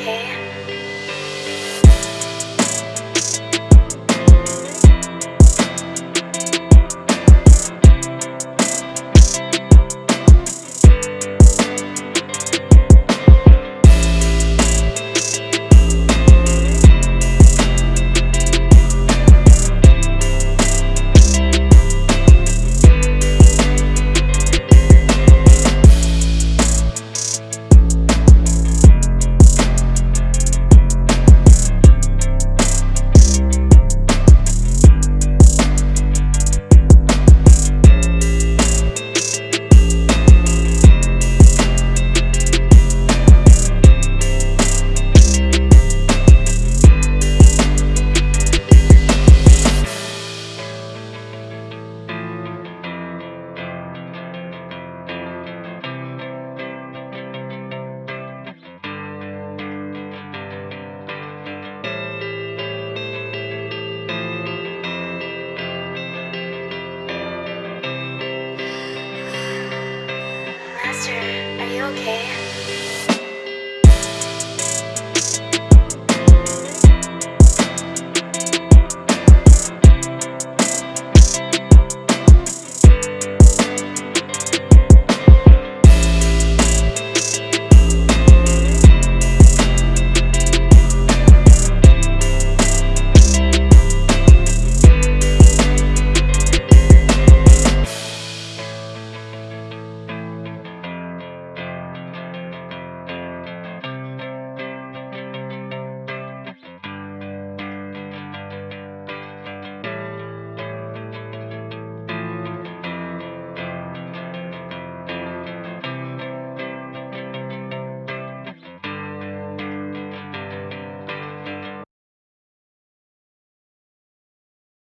okay?